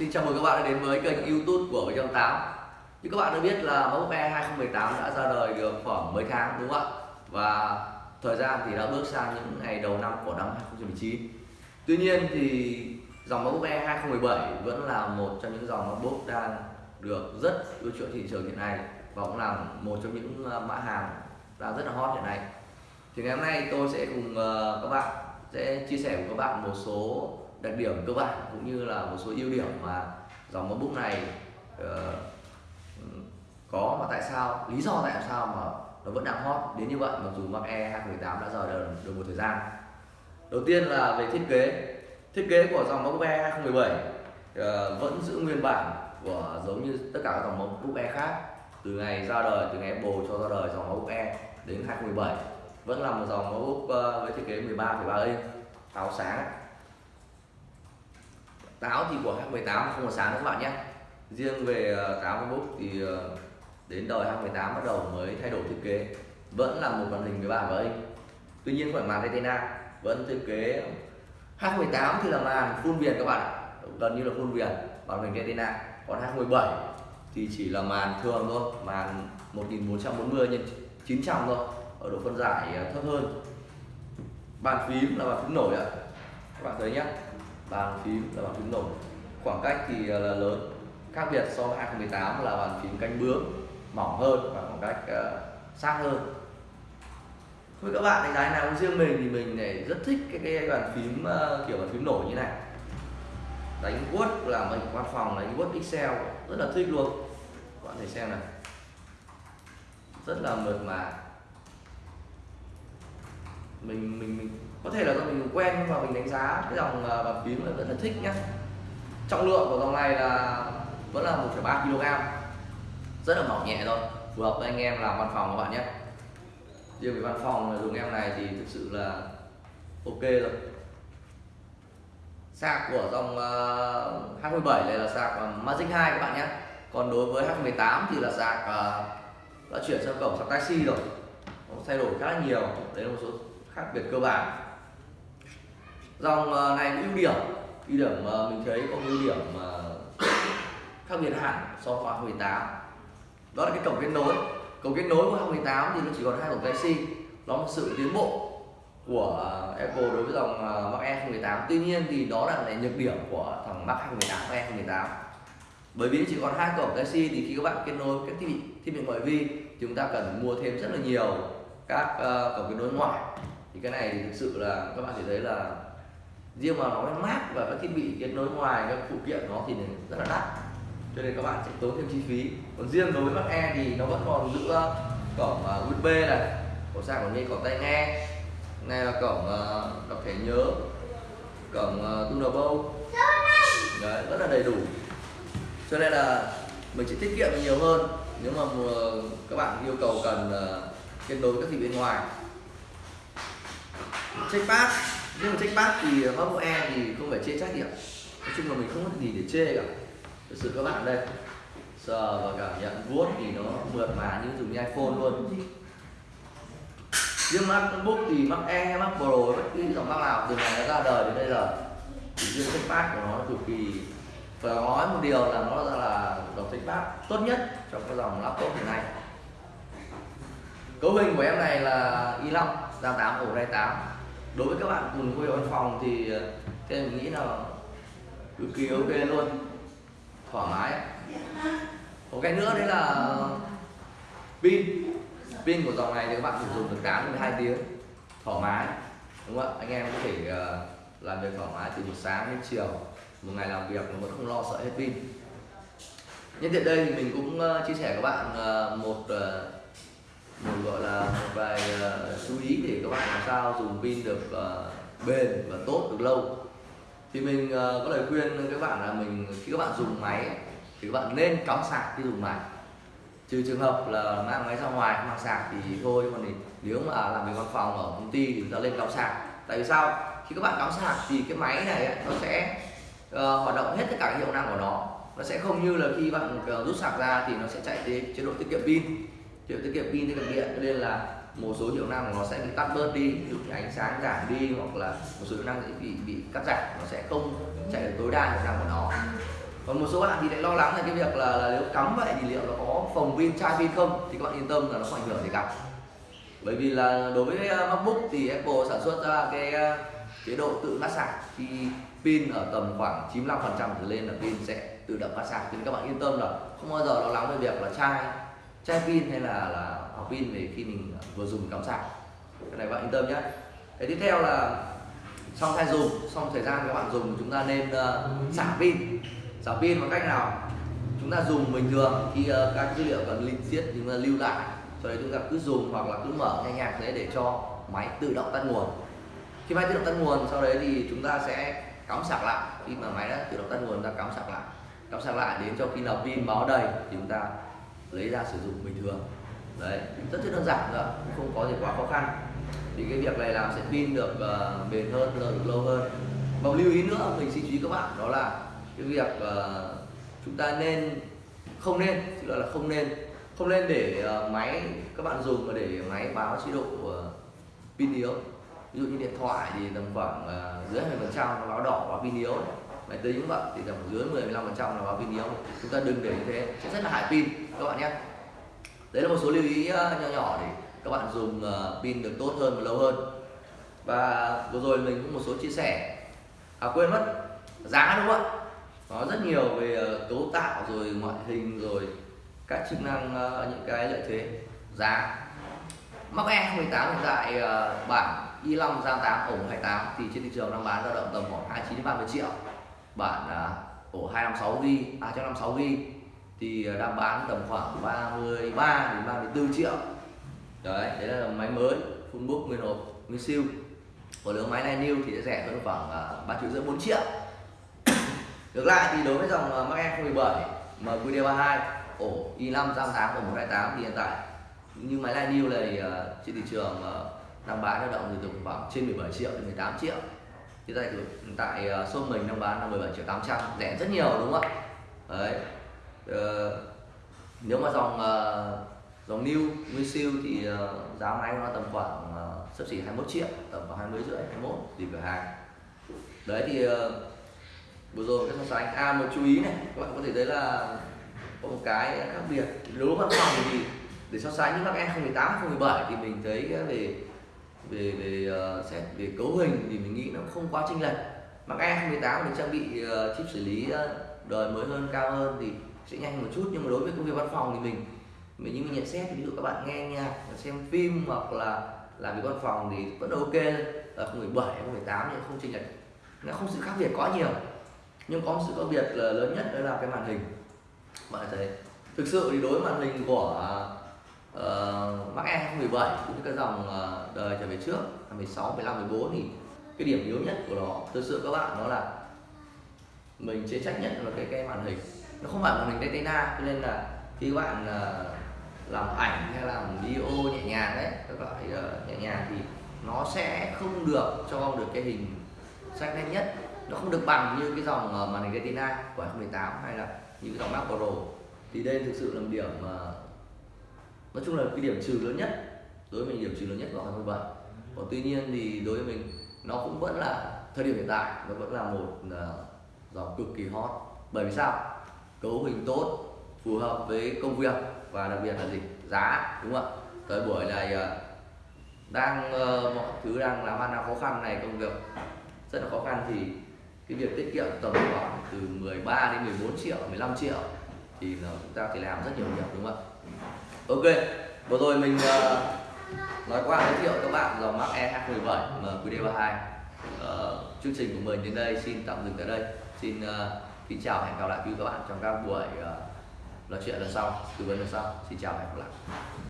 Xin chào mừng các bạn đã đến với kênh youtube của 708 Như các bạn đã biết là MacBook Air 2018 đã ra đời được khoảng mấy tháng, đúng không ạ? Và thời gian thì đã bước sang những ngày đầu năm của năm 2019 Tuy nhiên thì dòng MacBook Air 2017 vẫn là một trong những dòng MacBook đang được rất ưa chuộng thị trường hiện nay Và cũng là một trong những ờ, mã hàng đang rất là hot hiện nay. Thì ngày hôm nay tôi sẽ cùng ờ, các bạn, sẽ chia sẻ với các bạn một số đặc điểm cơ bản cũng như là một số ưu điểm mà dòng MacBook này uh, có và tại sao lý do tại sao mà nó vẫn đang hot đến như vậy mặc dù Mac E 2018 đã rời được, được một thời gian. Đầu tiên là về thiết kế. Thiết kế của dòng MacBook Air 2017 uh, ờ, vẫn giữ nguyên bản của giống như tất cả các dòng MacBook Air khác từ ngày ra đời từ ngày Apple cho ra đời dòng MacBook Air đến 2017 vẫn là một dòng MacBook uh, ờ, với thiết kế 13,3 inch táo sáng táo thì của 2018 không có sáng nữa các bạn nhé. Riêng về ờ, táo MacBook thì ờ, đến đời 2018 bắt đầu mới thay đổi thiết kế. Vẫn là một màn hình 13 với tuy nhiên phải màn retina, vẫn thiết kế. H18 thì là màn full viền các bạn gần như là full viền, màn hình retina. Còn H17 thì chỉ là màn thường thôi, màn 1440 x 900 thôi, ở độ phân giải ờ, thấp hơn. Bàn phím là bàn phím nổi ạ. Các bạn thấy nhé bàn phím là bàn phím nổi. Khoảng cách thì à, là lớn. Khác biệt so với 2018 là bàn phím cánh bướm mỏng hơn và khoảng cách uh, sát hơn. Với các bạn đánh giá nào riêng mình thì mình này rất thích cái, cái bàn phím uh, kiểu bàn phím nổi như này. Đánh Word là mình văn phòng đánh Word Excel rất là thích luôn. Các bạn thấy xem này rất là mượt mà. Mình mình mình có thể là do mình quen và mình đánh giá cái dòng à, bàn phím là rất là thích nhá. Trọng lượng của dòng này là vẫn là 1,3 kg. Rất là mỏng nhẹ thôi phù hợp với anh em làm văn phòng các bạn nhé. Riêng về văn phòng dùng em này thì thực sự là ok rồi. Sạc của dòng à, uh, H17 này là sạc uh, Magic 2 các bạn nhé. Còn đối với H18 thì là sạc uh, đã chuyển sang cổng sạc taxi rồi. Nó thay đổi khá là nhiều đấy là một số khác biệt cơ bản dòng này ưu điểm ưu điểm mà mình thấy có ưu điểm mà khác biệt hẳn so với 18 đó là cái cổng kết nối. Cổng kết nối của 2018 thì nó chỉ còn hai cổng Type-C nó là sự tiến bộ của à, Apple đối với dòng à, Mac Air 2018 tuy nhiên thì đó là lại nhược điểm của thằng Mac 2018 Air 2018 bởi vì chỉ còn hai cổng Type-C thì khi các bạn kết nối các thiết bị thiết bị ngoại vi chúng ta cần mua thêm rất là nhiều các uh, cổng kết nối ngoài thì cái này thực sự là các bạn sẽ thấy là riêng mà nó mát và các thiết bị kết nối ngoài các phụ kiện nó thì rất là đắt. Cho nên các bạn sẽ tốn thêm chi phí. Còn riêng đối với mắt e thì nó vẫn còn giữ cổng à, USB này cổng sạc còn như cổng tai nghe này là cổng à, đọc thẻ nhớ cổng uh, Đấy, rất là đầy đủ. Cho nên là mình sẽ tiết kiệm nhiều hơn nếu mà các bạn yêu cầu cần kết nối các thiết bị bên ngoài. Checkpad nhưng mà checkpad thì ờ, MacBook Air thì không phải chê trách gì ạ nói chung là mình không có gì để chê cả. Thực sự các bạn đây sờ và cảm nhận vuốt thì nó mượt mà như dùng như iPhone luôn. Riêng MacBook thì Mac Air, Mac Pro bất cứ dòng Mac nào từ ngày nó ra đời đến bây giờ thì riêng checkpad của nó cực kỳ phải nói một điều là nó ra là dòng checkpad tốt nhất trong cái dòng laptop hiện nay. Cấu hình của em này là i5 RAM 8 ổ ray 8 đối với các bạn cùng quê văn phòng thì thì theo mình nghĩ là cực kỳ ok luôn. Thoải mái. Một cái nữa đấy là pin. Pin của dòng này thì các bạn sử dụng được 8 đến 12 tiếng. Thoải mái, đúng không ạ? Anh em có thể ờ, làm việc thoải mái từ buổi sáng đến chiều. Một ngày làm việc mà vẫn không lo sợ hết pin. Nhân tiện đây thì mình cũng ờ, chia sẻ các bạn ờ, một một gọi là một vài uh, chú ý để các bạn làm sao dùng pin được uh, bền và tốt được lâu. Thì mình uh, có lời khuyên các bạn là mình khi các bạn dùng máy thì các bạn nên cắm sạc khi dùng máy. Trừ trường hợp là mang máy ra ngoài không mang sạc thì thôi còn thì nếu mà làm việc văn phòng ở công ty thì chúng ta lên cắm sạc. Tại vì sao? Khi các bạn cắm sạc thì cái máy này nó sẽ uh, hoạt động hết tất cả các hiệu năng của nó. Nó sẽ không như là khi bạn rút sạc ra thì nó sẽ chạy đến chế độ tiết kiệm pin hiệu tiết kiệm pin tiết kiệm điện. Cho nên là một số hiệu năng của nó sẽ bị tắt bớt đi. Ví dụ như ánh sáng giảm đi hoặc là một số hiệu năng sẽ bị bị cắt giảm nó sẽ không chạy được tối đa hiệu năng của nó. Còn một số bạn thì lại lo lắng là cái việc là, là nếu cắm vậy thì liệu nó có phòng pin chai pin không? Thì các bạn yên tâm là nó không ảnh hưởng gì cả. Bởi vì là đối với ờ, MacBook thì Apple sản xuất ra cái ờ, chế độ tự mát sạc. Khi pin ở tầm khoảng 95% trở lên là pin sẽ tự động mát sạc. Nên các bạn yên tâm là không bao giờ lo lắng về việc là chai chai pin hay là là học pin về khi mình vừa dùng cắm sạc. Cái này bạn yên tâm nhé cái tiếp theo là xong thay dùng xong thời gian các bạn dùng chúng ta nên uh, xả pin. Xả pin bằng cách nào? Chúng ta dùng bình thường khi uh, các dữ liệu cần linh xiết chúng ta lưu lại. Sau đấy chúng ta cứ dùng hoặc là cứ mở nghe nhạc thế để cho máy tự động tắt nguồn. Khi máy tự động tắt nguồn sau đấy thì chúng ta sẽ cắm sạc lại. Khi mà máy đã tự động tắt nguồn ta cắm sạc lại. Cắm sạc lại đến cho khi nào pin báo đầy thì chúng ta lấy ra sử dụng bình thường. Đấy rất rất đơn giản nữa không có gì quá khó khăn. Thì cái việc này làm sẽ pin được uh, bền hơn được lâu hơn. Và lưu ý nữa mình xin chú ý các bạn đó là cái việc uh, chúng ta nên không nên tức là không nên không nên để uh, máy các bạn dùng mà để máy báo chế độ uh, pin yếu. Ví dụ như điện thoại thì tầm khoảng uh, dưới 20% nó báo đỏ và pin yếu máy tính cũng vậy, thì tầm dưới 10 15 phần trăm là báo pin yếu. Chúng ta đừng để như thế. Sẽ rất là hại pin, các bạn nhé. Đấy là một số lưu ý ờ, nhỏ nhỏ để các bạn dùng ờ, pin được tốt hơn và lâu hơn. Và vừa rồi mình cũng một số chia sẻ. À quên mất, giá đúng không ạ? Có rất nhiều về ờ, cấu tạo rồi ngoại hình rồi các chức năng những cái lợi thế. Giá. Mac E 18 hiện tại bản i5 RAM 8 ổ 28 thì trên thị trường đang bán dao động tầm khoảng 29 đến 30 triệu bản ổ 256 GB à 256 GB à, thì à, đang bán tầm khoảng 33 đến 34 triệu. Đấy đấy là máy mới, full book, nguyên hộp, nguyên siêu. Còn nếu máy này new thì sẽ rẻ hơn khoảng à, ba triệu rưỡi bốn triệu. Ngược lại thì đối với dòng Mac E 017 MQD32 ổ i5 RAM 8 và 128 thì hiện tại, như máy này new này trên thị trường đang bán dao động từ khoảng trên 17 triệu đến 18 triệu thì tại hiện tại ờ, shop mình đang bán là 17 triệu 800 rẻ rất nhiều đúng không ạ? Đấy. Ờ, nếu mà dòng uh, dòng new nguyên siêu thì uh, giá máy nó tầm khoảng uh, sấp xỉ 21 triệu tầm khoảng 20 rưỡi 21 tùy cửa hàng. Đấy thì uh, vừa rồi cái so sánh à một chú ý này các bạn có thể thấy là có một cái khác biệt. Nếu văn phòng thì để so sánh với các em 2018 2017 thì mình thấy về về về uh, xét về cấu hình thì mình nghĩ nó không quá chênh lệch. Mà các em 2018 mình trang bị uh, chip xử lý uh, đời mới hơn cao hơn thì sẽ nhanh một chút. Nhưng mà đối với công việc văn phòng thì mình mình như mình nhận xét thì ví dụ các bạn nghe nhạc xem phim hoặc là làm việc văn phòng thì vẫn ok. Ở 17 18 nhưng không chênh lệch. Nó không sự khác biệt quá nhiều. Nhưng có một sự khác biệt là lớn nhất đó là cái màn hình. Bạn thấy thực sự thì đối với màn hình của Ờ, uh, Mac E 2017 cũng như các dòng uh, đời trở về trước 16, 15, 14 thì cái điểm yếu nhất của nó thực sự các bạn đó là mình chế trách nhất là cái cái màn hình. Nó không phải màn hình Retina cho nên là khi các bạn uh, làm ảnh hay làm video nhẹ nhàng đấy các loại uh, nhẹ nhàng thì nó sẽ không được cho được cái hình sắc nét nhất. Nó không được bằng như cái dòng uh, màn hình Retina của 2018 hay là những cái dòng Mac Pro thì đây thực sự là một điểm uh, nói chung là cái điểm trừ lớn nhất đối với mình điểm trừ lớn nhất của 2017 còn tuy nhiên thì đối với mình nó cũng vẫn là thời điểm hiện tại nó vẫn là một uh, dòng cực kỳ hot. Bởi vì sao? Cấu hình tốt phù hợp với công việc và đặc biệt là gì giá đúng không ạ? Thời buổi này uh, đang uh, mọi thứ đang làm ăn đang khó khăn này công việc rất là khó khăn thì cái việc tiết kiệm tầm khoảng từ 13 đến 14 triệu 15 triệu thì là chúng ta thể làm rất nhiều việc đúng không ạ? Ok vừa rồi mình uh, nói qua giới thiệu các bạn dòng Mac E217 MQD32 uh, chương trình của mình đến đây xin tạm dừng tại đây. Xin uh, kính chào hẹn gặp lại quý các bạn trong các buổi uh, nói chuyện lần sau tư vấn lần sau. Xin chào và hẹn gặp lại.